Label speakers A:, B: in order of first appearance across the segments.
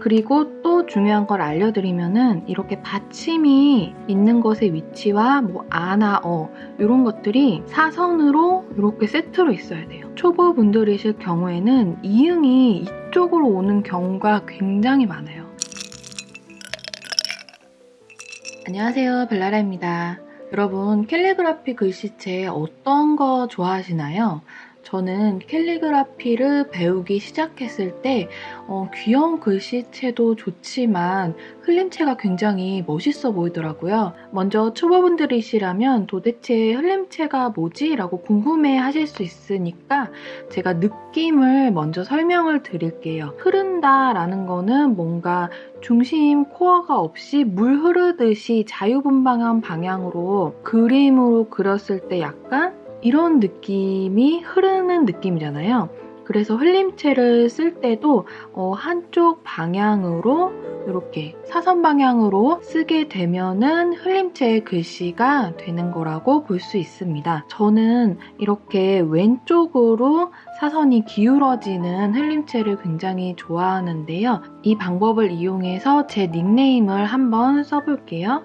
A: 그리고 또 중요한 걸 알려드리면은 이렇게 받침이 있는 것의 위치와 뭐 아나 어 이런 것들이 사선으로 이렇게 세트로 있어야 돼요. 초보분들이실 경우에는 이응이 이쪽으로 오는 경우가 굉장히 많아요. 안녕하세요 벨라라입니다. 여러분 캘리그라피 글씨체 어떤 거 좋아하시나요? 저는 캘리그라피를 배우기 시작했을 때 어, 귀여운 글씨체도 좋지만 흘림체가 굉장히 멋있어 보이더라고요. 먼저 초보분들이시라면 도대체 흘림체가 뭐지? 라고 궁금해 하실 수 있으니까 제가 느낌을 먼저 설명을 드릴게요. 흐른다 라는 거는 뭔가 중심 코어가 없이 물 흐르듯이 자유분방한 방향으로 그림으로 그렸을 때 약간 이런 느낌이 흐르는 느낌이잖아요. 그래서 흘림체를 쓸 때도 어, 한쪽 방향으로 이렇게 사선 방향으로 쓰게 되면은 흘림체의 글씨가 되는 거라고 볼 수 있습니다. 저는 이렇게 왼쪽으로 사선이 기울어지는 흘림체를 굉장히 좋아하는데요. 이 방법을 이용해서 제 닉네임을 한번 써볼게요.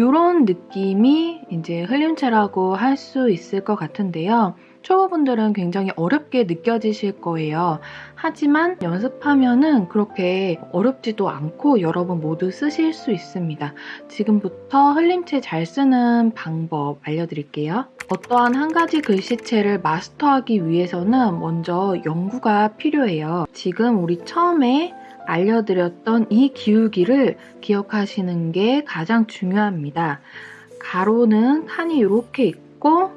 A: 이런 느낌이 이제 흘림체라고 할 수 있을 것 같은데요. 초보분들은 굉장히 어렵게 느껴지실 거예요. 하지만 연습하면은 그렇게 어렵지도 않고 여러분 모두 쓰실 수 있습니다. 지금부터 흘림체 잘 쓰는 방법 알려드릴게요. 어떠한 한 가지 글씨체를 마스터하기 위해서는 먼저 연구가 필요해요. 지금 우리 처음에 알려드렸던 이 기울기를 기억하시는 게 가장 중요합니다. 가로는 칸이 이렇게 있고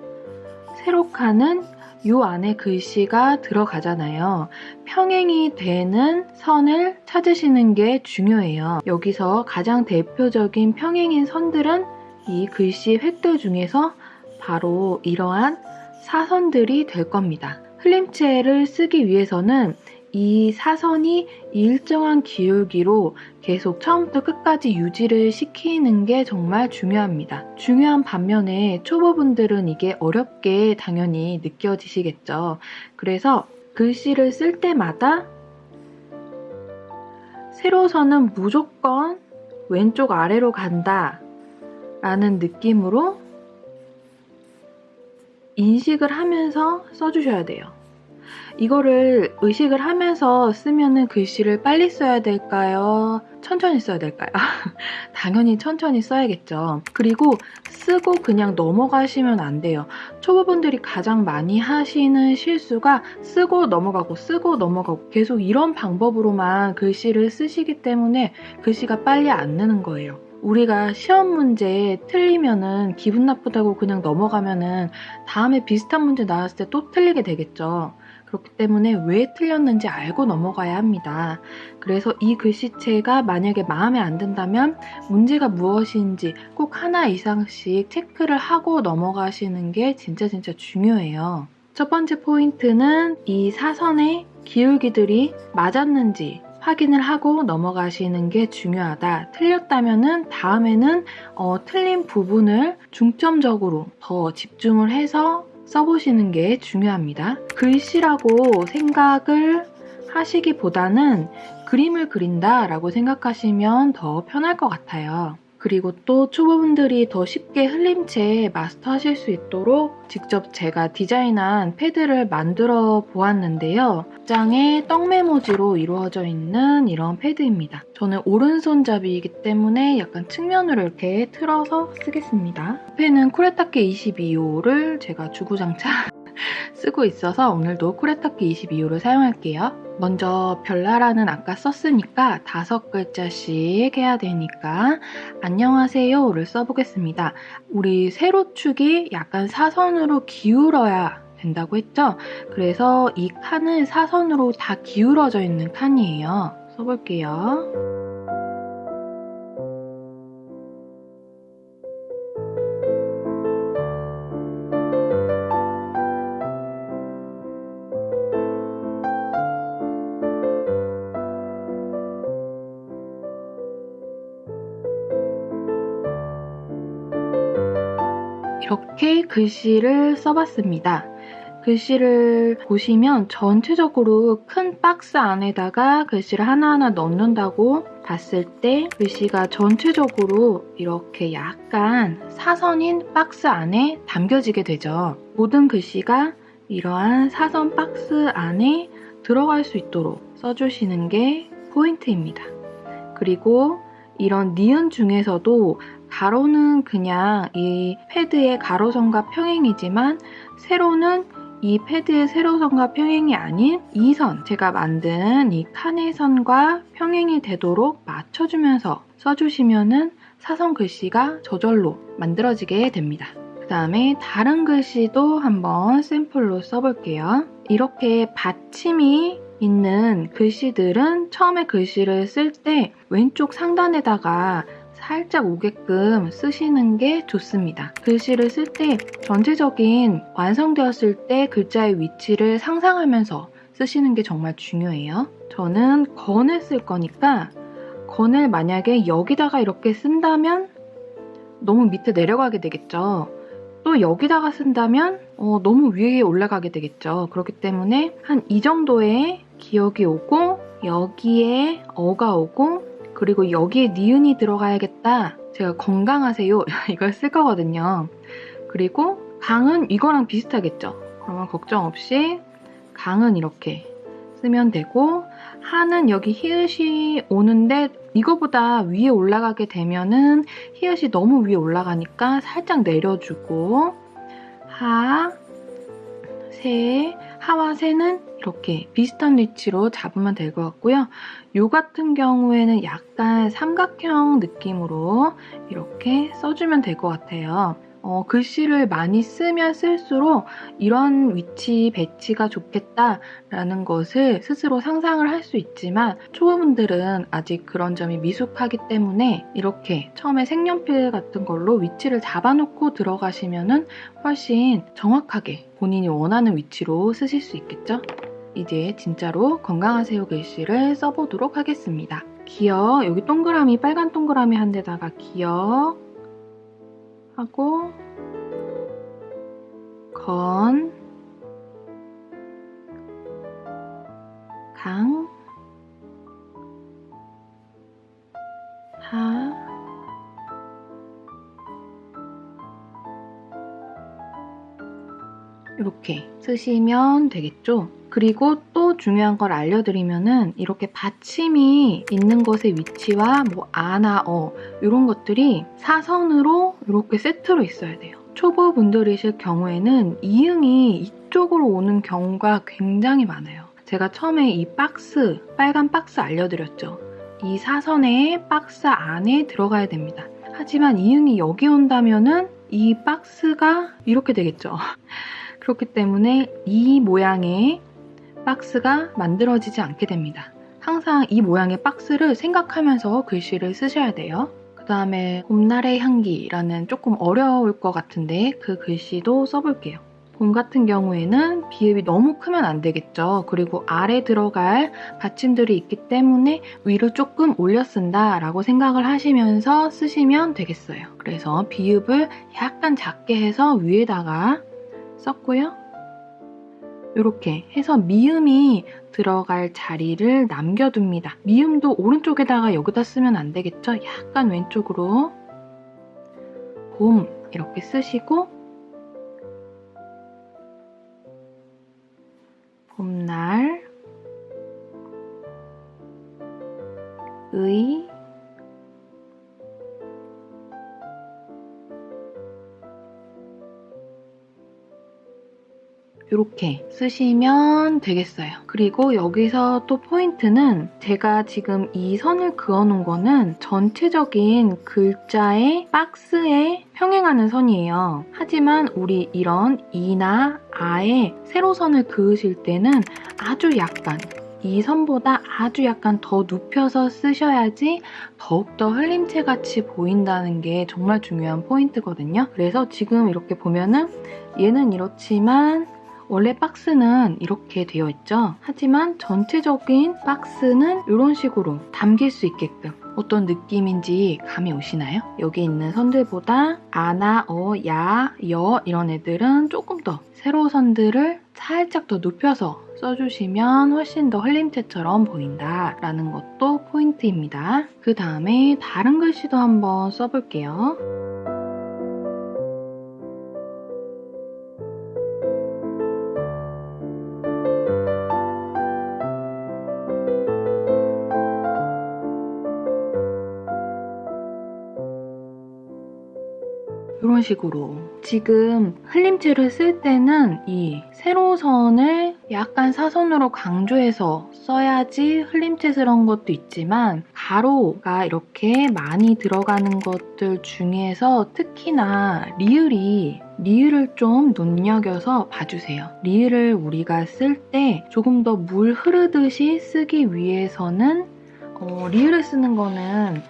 A: 세로 칸은 이 안에 글씨가 들어가잖아요. 평행이 되는 선을 찾으시는 게 중요해요. 여기서 가장 대표적인 평행인 선들은 이 글씨 획들 중에서 바로 이러한 사선들이 될 겁니다. 흘림체를 쓰기 위해서는 이 사선이 일정한 기울기로 계속 처음부터 끝까지 유지를 시키는 게 정말 중요합니다. 중요한 반면에 초보분들은 이게 어렵게 당연히 느껴지시겠죠. 그래서 글씨를 쓸 때마다 세로선은 무조건 왼쪽 아래로 간다 라는 느낌으로 인식을 하면서 써주셔야 돼요. 이거를 의식을 하면서 쓰면은 글씨를 빨리 써야 될까요? 천천히 써야 될까요? 당연히 천천히 써야겠죠. 그리고 쓰고 그냥 넘어가시면 안 돼요. 초보분들이 가장 많이 하시는 실수가 쓰고 넘어가고 쓰고 넘어가고 계속 이런 방법으로만 글씨를 쓰시기 때문에 글씨가 빨리 안 느는 거예요. 우리가 시험 문제 틀리면은 기분 나쁘다고 그냥 넘어가면은 다음에 비슷한 문제 나왔을 때 또 틀리게 되겠죠. 그렇기 때문에 왜 틀렸는지 알고 넘어가야 합니다. 그래서 이 글씨체가 만약에 마음에 안 든다면 문제가 무엇인지 꼭 하나 이상씩 체크를 하고 넘어가시는 게 진짜 진짜 중요해요. 첫 번째 포인트는 이 사선의 기울기들이 맞았는지 확인을 하고 넘어가시는 게 중요하다. 틀렸다면 다음에는 어, 틀린 부분을 중점적으로 더 집중을 해서 써보시는 게 중요합니다. 글씨라고 생각을 하시기보다는 그림을 그린다 라고 생각하시면 더 편할 것 같아요. 그리고 또 초보분들이 더 쉽게 흘림체 마스터하실 수 있도록 직접 제가 디자인한 패드를 만들어 보았는데요. 장에 떡메모지로 이루어져 있는 이런 패드입니다. 저는 오른손잡이이기 때문에 약간 측면으로 이렇게 틀어서 쓰겠습니다. 옆에는 쿠레타케 22호를 제가 주구장창 쓰고 있어서 오늘도 쿠레타케 22호를 사용할게요. 먼저 별나라는 아까 썼으니까 다섯 글자씩 해야 되니까 안녕하세요를 써보겠습니다. 우리 세로축이 약간 사선으로 기울어야 된다고 했죠? 그래서 이 칸은 사선으로 다 기울어져 있는 칸이에요. 써볼게요. 이렇게 글씨를 써봤습니다. 글씨를 보시면 전체적으로 큰 박스 안에다가 글씨를 하나하나 넣는다고 봤을 때 글씨가 전체적으로 이렇게 약간 사선인 박스 안에 담겨지게 되죠. 모든 글씨가 이러한 사선 박스 안에 들어갈 수 있도록 써주시는 게 포인트입니다. 그리고 이런 니은 중에서도 가로는 그냥 이 패드의 가로선과 평행이지만 세로는 이 패드의 세로선과 평행이 아닌 이 선, 제가 만든 이 칸의 선과 평행이 되도록 맞춰주면서 써주시면은 사선 글씨가 저절로 만들어지게 됩니다. 그 다음에 다른 글씨도 한번 샘플로 써볼게요. 이렇게 받침이 있는 글씨들은 처음에 글씨를 쓸 때 왼쪽 상단에다가 살짝 오게끔 쓰시는 게 좋습니다. 글씨를 쓸 때 전체적인 완성되었을 때 글자의 위치를 상상하면서 쓰시는 게 정말 중요해요. 저는 건을 쓸 거니까 건을 만약에 여기다가 이렇게 쓴다면 너무 밑에 내려가게 되겠죠. 또 여기다가 쓴다면 어, 너무 위에 올라가게 되겠죠. 그렇기 때문에 한 이 정도의 기억이 오고 여기에 어가 오고 그리고 여기에 니은이 들어가야겠다. 제가 건강하세요. 이걸 쓸 거거든요. 그리고 강은 이거랑 비슷하겠죠. 그러면 걱정 없이 강은 이렇게 쓰면 되고 하는 여기 히읗이 오는데 이거보다 위에 올라가게 되면은 히읗이 너무 위에 올라가니까 살짝 내려주고 하, 세, 하와 세는 이렇게 비슷한 위치로 잡으면 될 것 같고요. 요 같은 경우에는 약간 삼각형 느낌으로 이렇게 써주면 될 것 같아요. 어, 글씨를 많이 쓰면 쓸수록 이런 위치 배치가 좋겠다라는 것을 스스로 상상을 할 수 있지만 초보분들은 아직 그런 점이 미숙하기 때문에 이렇게 처음에 색연필 같은 걸로 위치를 잡아놓고 들어가시면 훨씬 정확하게 본인이 원하는 위치로 쓰실 수 있겠죠? 이제 진짜로 건강하세요 글씨를 써보도록 하겠습니다. 기억, 여기 동그라미, 빨간 동그라미 한 데다가 기억 하고 건, 강, 하, 이렇게 쓰시면 되겠죠? 그리고 또 중요한 걸 알려드리면은 이렇게 받침이 있는 것의 위치와 뭐 아나 어 이런 것들이 사선으로 이렇게 세트로 있어야 돼요. 초보분들이실 경우에는 이응이 이쪽으로 오는 경우가 굉장히 많아요. 제가 처음에 이 박스, 빨간 박스 알려드렸죠. 이 사선의 박스 안에 들어가야 됩니다. 하지만 이응이 여기 온다면은 이 박스가 이렇게 되겠죠. 그렇기 때문에 이 모양의 박스가 만들어지지 않게 됩니다. 항상 이 모양의 박스를 생각하면서 글씨를 쓰셔야 돼요. 그 다음에 봄날의 향기라는 조금 어려울 것 같은데 그 글씨도 써볼게요. 봄 같은 경우에는 비읍이 너무 크면 안 되겠죠. 그리고 아래 들어갈 받침들이 있기 때문에 위로 조금 올려 쓴다 라고 생각을 하시면서 쓰시면 되겠어요. 그래서 비읍을 약간 작게 해서 위에다가 썼고요. 이렇게 해서 미음이 들어갈 자리를 남겨둡니다. 미음도 오른쪽에다가 여기다 쓰면 안 되겠죠? 약간 왼쪽으로 봄 이렇게 쓰시고 봄날 의 이렇게 쓰시면 되겠어요. 그리고 여기서 또 포인트는 제가 지금 이 선을 그어놓은 거는 전체적인 글자의 박스에 평행하는 선이에요. 하지만 우리 이런 이나 아의 세로선을 그으실 때는 아주 약간 이 선보다 아주 약간 더 눕혀서 쓰셔야지 더욱더 흘림체 같이 보인다는 게 정말 중요한 포인트거든요. 그래서 지금 이렇게 보면은 얘는 이렇지만 원래 박스는 이렇게 되어 있죠. 하지만 전체적인 박스는 이런 식으로 담길 수 있게끔 어떤 느낌인지 감이 오시나요? 여기 있는 선들보다 아나, 어, 야, 여 이런 애들은 조금 더 세로 선들을 살짝 더 눕혀서 써주시면 훨씬 더 흘림체처럼 보인다라는 것도 포인트입니다. 그 다음에 다른 글씨도 한번 써볼게요. 식으로 지금 흘림체를 쓸 때는 이 세로선을 약간 사선으로 강조해서 써야지 흘림체스러운 것도 있지만 가로가 이렇게 많이 들어가는 것들 중에서 특히나 리을이 리을을 좀 눈여겨서 봐주세요. 리을을 우리가 쓸 때 조금 더 물 흐르듯이 쓰기 위해서는 어, 리을을 쓰는 거는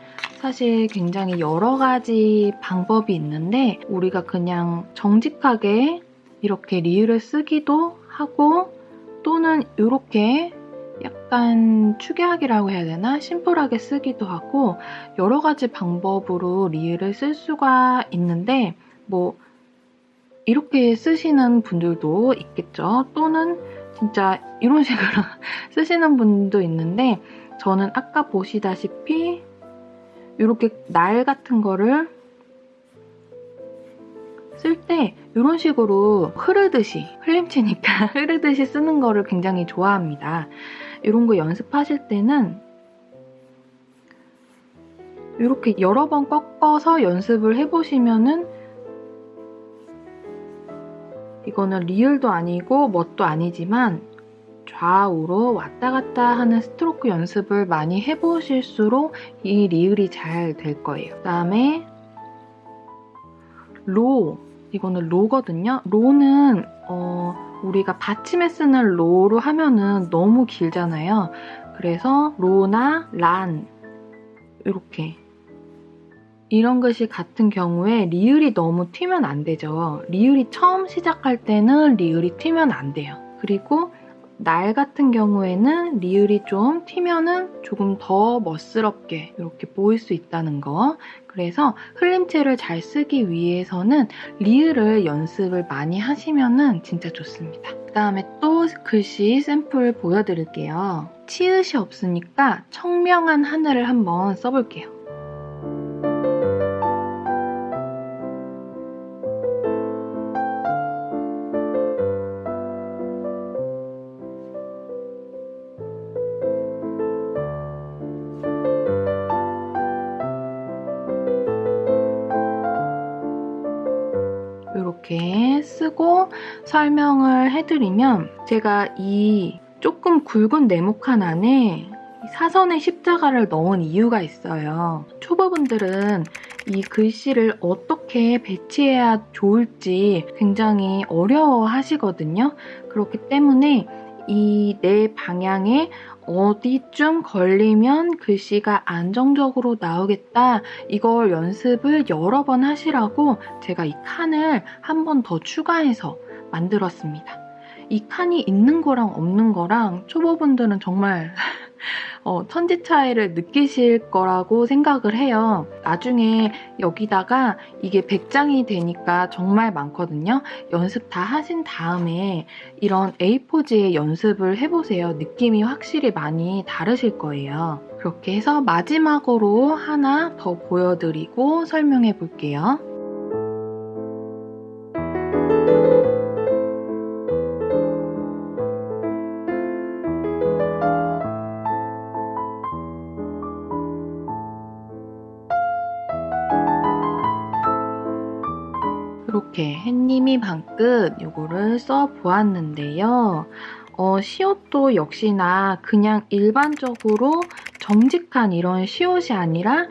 A: 사실 굉장히 여러 가지 방법이 있는데 우리가 그냥 정직하게 이렇게 리을을 쓰기도 하고 또는 이렇게 약간 추계하기라고 해야 되나? 심플하게 쓰기도 하고 여러 가지 방법으로 리을을 쓸 수가 있는데 뭐 이렇게 쓰시는 분들도 있겠죠. 또는 진짜 이런 식으로 쓰시는 분도 있는데 저는 아까 보시다시피 이렇게 날 같은 거를 쓸때 이런 식으로 흐르듯이 흘림치니까 흐르듯이 쓰는 거를 굉장히 좋아합니다. 이런 거 연습하실 때는 이렇게 여러 번 꺾어서 연습을 해보시면은 이거는 리을도 아니고 뭣도 아니지만 좌우로 왔다 갔다 하는 스트로크 연습을 많이 해보실수록 이 리을이 잘 될 거예요. 그 다음에 로 이거는 로거든요. 로는 어, 우리가 받침에 쓰는 로로 하면은 너무 길잖아요. 그래서 로나 란 이렇게 이런 것이 같은 경우에 리을이 너무 튀면 안 되죠. 리을이 처음 시작할 때는 리을이 튀면 안 돼요. 그리고 날 같은 경우에는 리을이 좀 튀면은 조금 더 멋스럽게 이렇게 보일 수 있다는 거. 그래서 흘림체를 잘 쓰기 위해서는 리을을 연습을 많이 하시면은 진짜 좋습니다. 그 다음에 또 글씨 샘플 보여드릴게요. 치읓이 없으니까 청명한 하늘을 한번 써볼게요. 설명을 해드리면 제가 이 조금 굵은 네모칸 안에 사선의 십자가를 넣은 이유가 있어요. 초보분들은 이 글씨를 어떻게 배치해야 좋을지 굉장히 어려워 하시거든요. 그렇기 때문에 이네 방향에 어디쯤 걸리면 글씨가 안정적으로 나오겠다 이걸 연습을 여러 번 하시라고 제가 이 칸을 한 번 더 추가해서 만들었습니다. 이 칸이 있는 거랑 없는 거랑 초보분들은 정말 어, 천지 차이를 느끼실 거라고 생각을 해요. 나중에 여기다가 이게 100장이 되니까 정말 많거든요. 연습 다 하신 다음에 이런 A4지에 연습을 해보세요. 느낌이 확실히 많이 다르실 거예요. 그렇게 해서 마지막으로 하나 더 보여드리고 설명해 볼게요. 방끝 요거를 써보았는데요. 어, 시옷도 역시나 그냥 일반적으로 정직한 이런 시옷이 아니라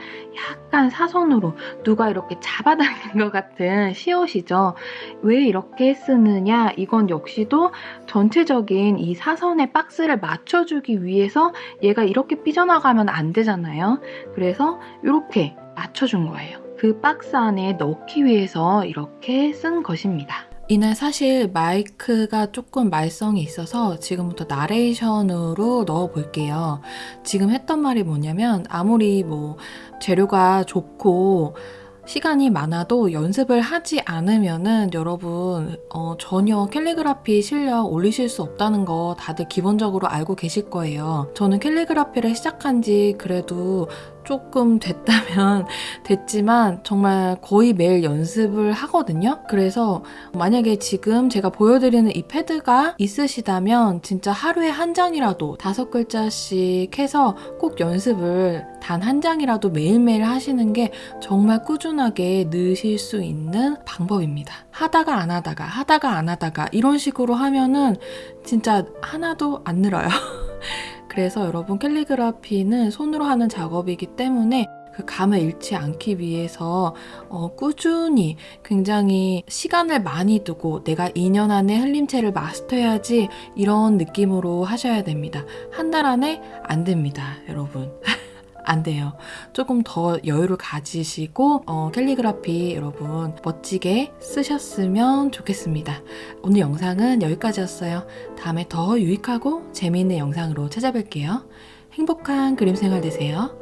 A: 약간 사선으로 누가 이렇게 잡아당긴 것 같은 시옷이죠. 왜 이렇게 쓰느냐? 이건 역시도 전체적인 이 사선의 박스를 맞춰주기 위해서 얘가 이렇게 삐져나가면 안 되잖아요. 그래서 이렇게 맞춰준 거예요. 그 박스 안에 넣기 위해서 이렇게 쓴 것입니다. 이날 사실 마이크가 조금 말썽이 있어서 지금부터 나레이션으로 넣어 볼게요. 지금 했던 말이 뭐냐면 아무리 뭐 재료가 좋고 시간이 많아도 연습을 하지 않으면은 여러분 어, 전혀 캘리그라피 실력 올리실 수 없다는 거 다들 기본적으로 알고 계실 거예요. 저는 캘리그라피를 시작한 지 그래도 조금 됐다면 됐지만 정말 거의 매일 연습을 하거든요. 그래서 만약에 지금 제가 보여드리는 이 패드가 있으시다면 진짜 하루에 한 장이라도 다섯 글자씩 해서 꼭 연습을 단 한 장이라도 매일매일 하시는 게 정말 꾸준하게 느실 수 있는 방법입니다. 하다가 안 하다가 하다가 안 하다가 이런 식으로 하면은 진짜 하나도 안 늘어요. 그래서 여러분 캘리그라피는 손으로 하는 작업이기 때문에 그 감을 잃지 않기 위해서 어, 꾸준히 굉장히 시간을 많이 두고 내가 2년 안에 흘림체를 마스터해야지 이런 느낌으로 하셔야 됩니다. 한 달 안에 안 됩니다, 여러분. 안 돼요. 조금 더 여유를 가지시고 어, 캘리그라피 여러분 멋지게 쓰셨으면 좋겠습니다. 오늘 영상은 여기까지였어요. 다음에 더 유익하고 재미있는 영상으로 찾아뵐게요. 행복한 그림 생활 되세요.